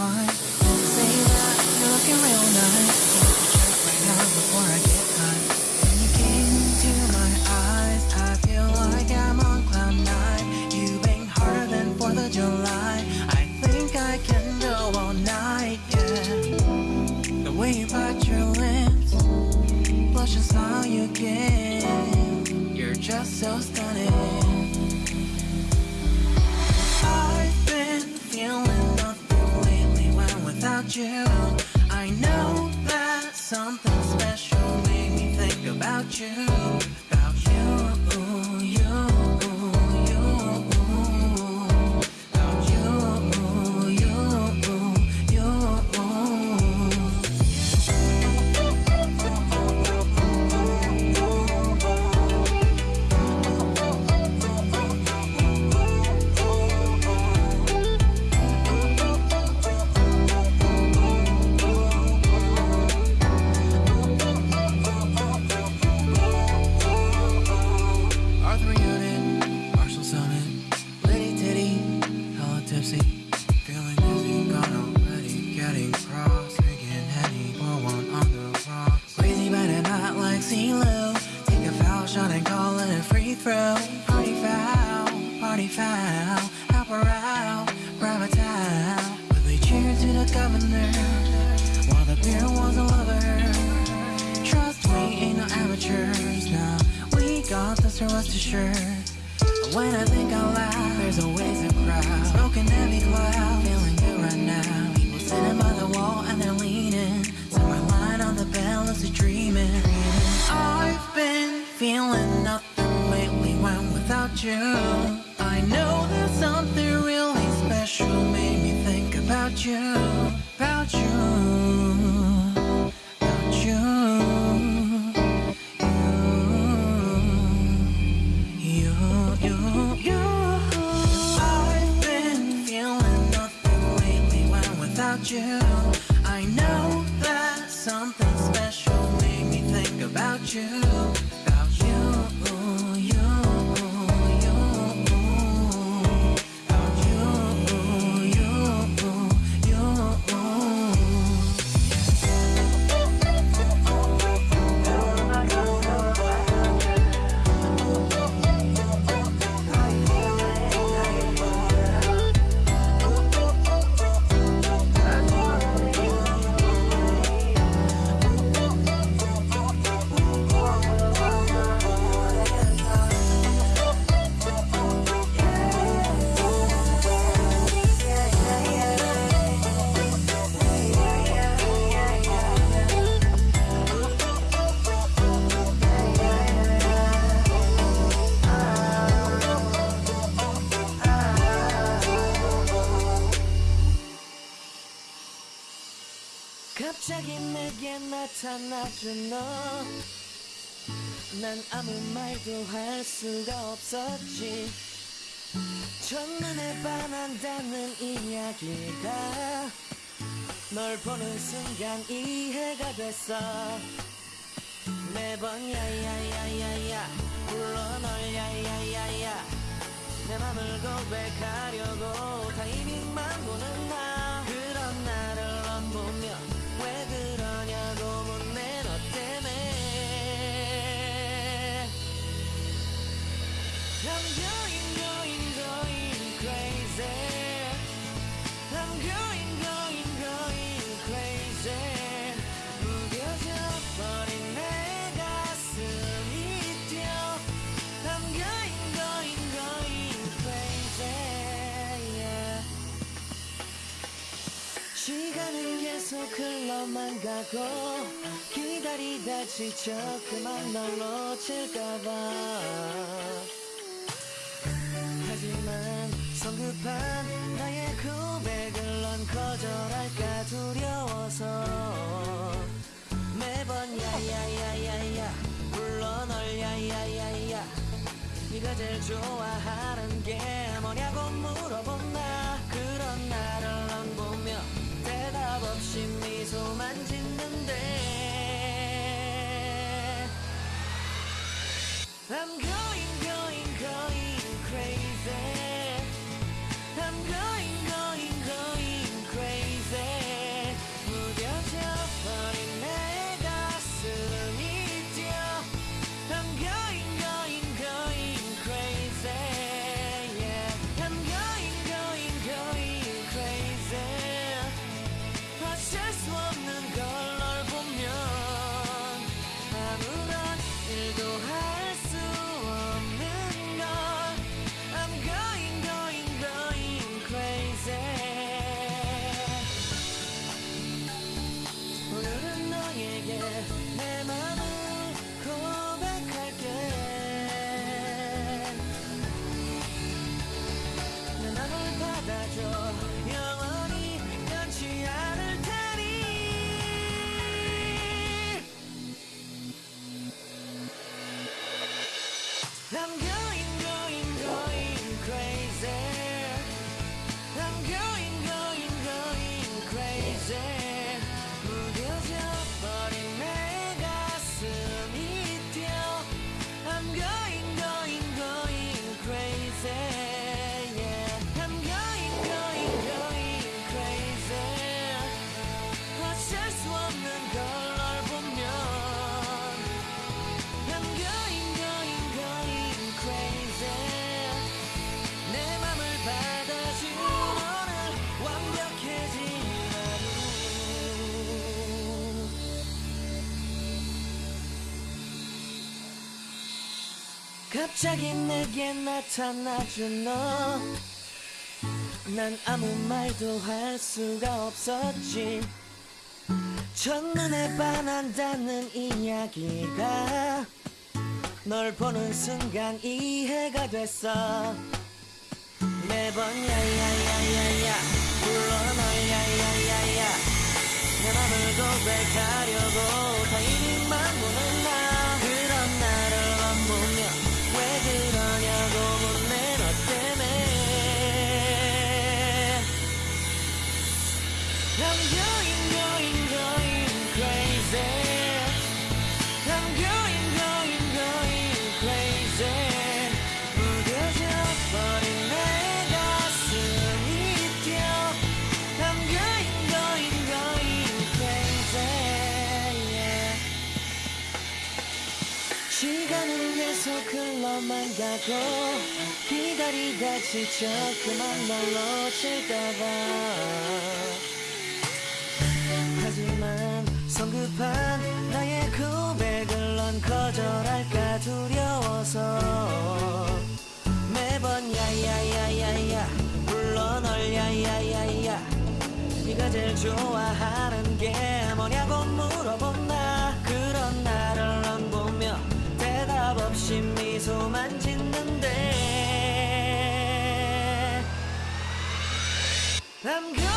you're looking real nice. Chat right now before I get high. When you came my eyes, I feel like I'm on cloud nine. You bang harder than Fourth of July. I think I can go all night, yeah. The way you bite your lips, blush and smile you give. You're just so stunning. You. I know that something special made me think about you. About you, this, so rest assured. When I think out loud, there's always a crowd. Smoking heavy cloud, feeling good right now. People sitting by the wall and they're leaning. Somewhere lying on the bed, lucid dreaming. I've been feeling nothing lately when without you. I know there's something really special made me think about you, about you, you. I know that something special made me think about you. 나타나준 너. 난 아무 말도 할 수가 없었지. 첫눈에 반한다는 이야기가 널 보는 순간 이해가 됐어. 매번 야야야야야 불러 널 야야야야 내 맘을 고백하려고 타이밍만 보는 나 시간은 계속 흘러만 가고 기다리다 지쳐 그만 널 놓칠까봐 하지만 성급한 나의 고백을 넌 거절할까 두려워서 매번 야야야야야 불러 널 야야야야 네가 제일 좋아하는 게 뭐냐고 물어본 나 그런 나를 안 보며 대답 없이 미소만 짓는데. I'm good. I'm good. 갑자기 내게 나타나준 너. 난 아무 말도 할 수가 없었지. 첫눈에 반한다는 이야기가 널 보는 순간 이해가 됐어 매번 야야야야야 불러 널 야야야야 내 맘을 고백하 가고 기다리다 지쳐 그만 널 놓칠까봐. 하지만 성급한 나의 고백을 넌 거절할까 두려워서 매번 야야야야야 불러 널 야야야야 네가 제일 좋아하는 게 뭐냐고 물어본 나 그런 나를 넌 보며 대답 없이 미소만 짓는데 going,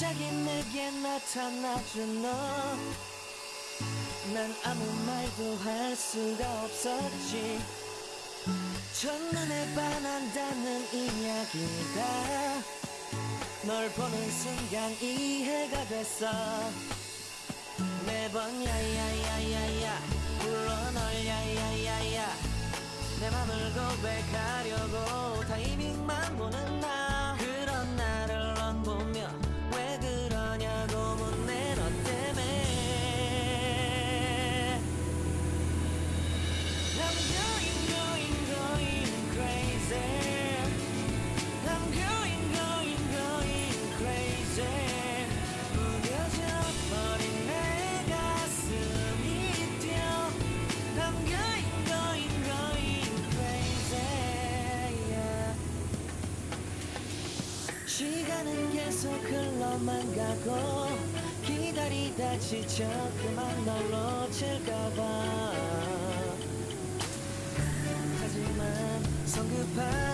갑자기 내게 나타나준 너. 난 아무 말도 할 수가 없었지. 첫눈에 반한다는 이야기가 널 보는 순간 이해가 됐어 매번 야야야야야 불러 널 야야야야 내 맘을 고백하려고 타이밍만 보는 나 시간은 계속 흘러만 가고 기다리다 지쳐 그만 널 놓칠까봐. 하